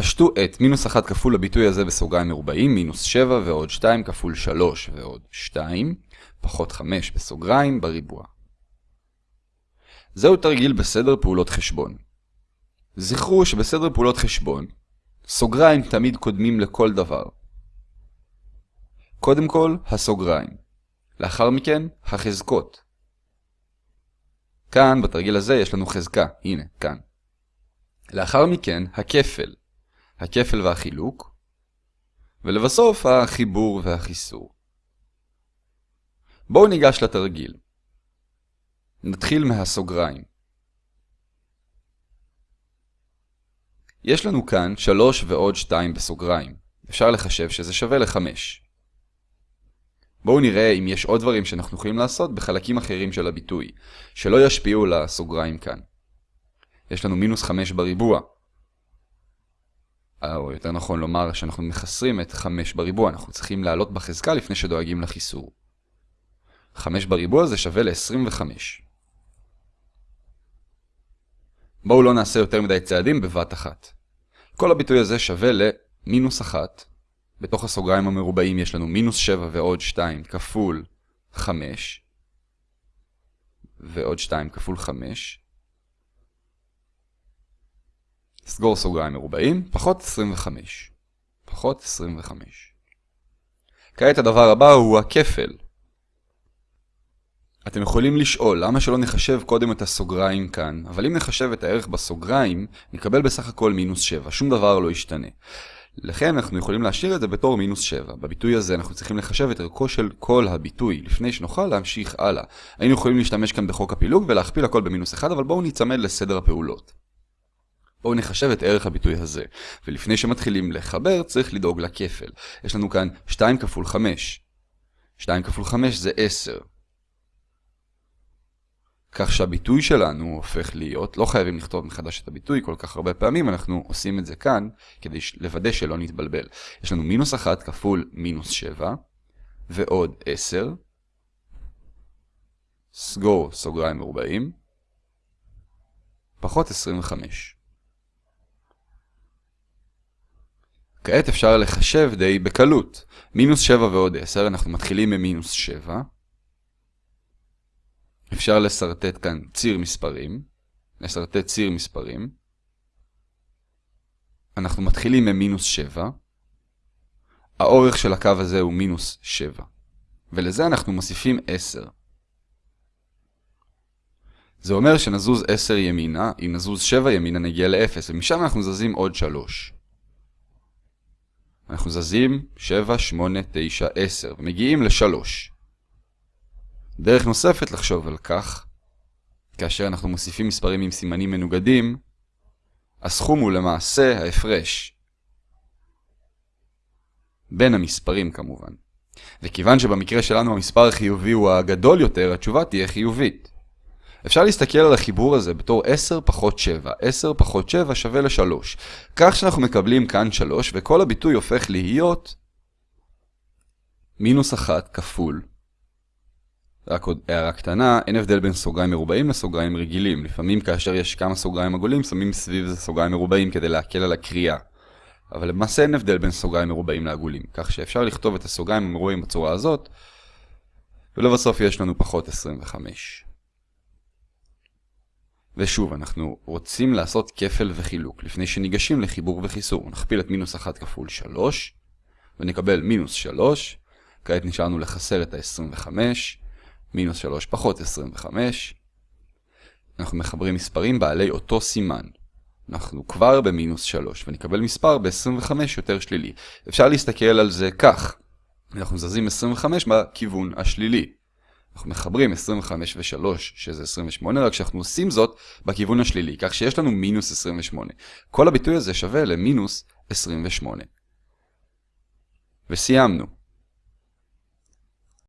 פשטו את מינוס 1 כפול הביטוי הזה בסוגריים מרובעים, מינוס 7 ועוד 2 כפול 3 ועוד 2, פחות 5 בסוגריים בריבוע. זהו תרגיל בסדר פעולות חשבון. זכרו שבסדר פעולות חשבון, סוגריים תמיד קודמים לכל דבר. קודם כל, הסוגריים. לאחר מכן, החזקות. כאן, בתרגיל הזה, יש לנו חזקה. הנה, כאן. לאחר מכן, הכפל. הכפל והחילוק. ולבסוף, החיבור והחיסור. בואו ניגש לתרגיל. נתחיל מהסוגריים. יש לנו כאן 3 ועוד 2 בסוגריים. אפשר לחשב שזה שווה ל-5. בואו נראה אם יש עוד דברים שאנחנו יכולים לעשות בחלקים אחרים של הביטוי, שלא ישפיעו לסוגריים כאן. יש לנו מינוס 5 בריבוע. או יותר נכון לומר שאנחנו מחסרים את 5 בריבוע, אנחנו צריכים לעלות בחזקה לפני שדואגים לחיסור. 5 בריבוע זה שווה ל-25. בואו לא נעשה יותר מדי צעדים בבת אחת. כל הביטוי הזה שווה למינוס 1. בתוך הסוגריים המרובעים יש לנו מינוס 7 ועוד 2 כפול 5. ועוד 2 כפול 5. סגור סוגריים מרובעים, פחות 25. פחות 25. כעת הדבר הבא הוא הכפל. אתם יכולים לשאול למה שלא נחשב קודם את הסוגריים כאן, אבל אם נחשב את הערך בסוגריים, נקבל בסך הכל מינוס 7, שום דבר לא ישתנה. לכן אנחנו יכולים להשאיר את זה בתור מינוס 7. בביטוי הזה אנחנו צריכים לחשב את ערכו של כל הביטוי, לפני שנוכל להמשיך הלאה. היינו יכולים להשתמש כאן בחוק הפילוג ולהכפיל הכל במינוס 1, אבל בואו ניצמד לסדר הפעולות. בואו נחשב את ערך הביטוי הזה, ולפני שמתחילים לחבר צריך לדאוג לכפל. יש לנו כאן 2 כפול 5. 2 כפול 5 זה 10. כך שהביטוי שלנו הופך להיות, לא חייבים לכתוב מחדש את הביטוי כל כך הרבה פעמים, אנחנו עושים את זה כאן כדי לוודא שלא נתבלבל. יש לנו מינוס 1 כפול מינוס 7, ועוד 10, סגור סוגריים מרובעים, פחות 25. כעת אפשר לחשב די בקלות. מינוס 7 ועוד 10, אנחנו מתחילים ממינוס 7. אפשר לסרטט כאן ציר מספרים. לסרטט ציר מספרים. אנחנו מתחילים ממינוס 7. האורך של הקו הזה הוא מינוס 7. ולזה אנחנו מוסיפים 10. זה אומר שנזוז 10 ימינה, אם נזוז 7 ימינה נגיע ל-0, ומשם אנחנו זזים עוד 3. אנחנו זזים 7, 8, 9, 10, ומגיעים ל-3. דרך נוספת לחשוב על כך, כאשר אנחנו מוסיפים מספרים עם סימנים מנוגדים, הסכום הוא למעשה ההפרש. בין המספרים כמובן. וכיוון שבמקרה שלנו המספר החיובי הוא הגדול יותר, התשובה תהיה חיובית. אפשר להסתכל על החיבור הזה בתור 10 פחות 7. 10 פחות 7 שווה ל-3. כך שאנחנו מקבלים כאן 3, וכל הביטוי הופך להיות מינוס 1 כפול. רק עוד הערה קטנה, אין הבדל בין סוגריים מרובעים לסוגריים רגילים. לפעמים כאשר יש כמה סוגריים עגולים, שמים סביב זה סוגריים מרובעים כדי להקל על הקריאה. אבל למעשה אין הבדל בין סוגריים מרובעים לעגולים, כך שאפשר לכתוב את הסוגריים המרובעים בצורה הזאת, ולבסוף יש לנו פחות 25. ושוב, אנחנו רוצים לעשות כפל וחילוק. לפני שניגשים לחיבור וחיסור, נכפיל את מינוס 1 כפול 3, ונקבל מינוס 3. כעת נשארנו לחסר את ה-25, מינוס 3 פחות 25. אנחנו מחברים מספרים בעלי אותו סימן. אנחנו כבר במינוס 3, ונקבל מספר ב-25 יותר שלילי. אפשר להסתכל על זה כך. אנחנו זזים 25 בכיוון השלילי. אנחנו מחברים 25 ו-3, שזה 28, רק שאנחנו עושים זאת בכיוון השלילי, כך שיש לנו מינוס 28. כל הביטוי הזה שווה למינוס 28. וסיימנו.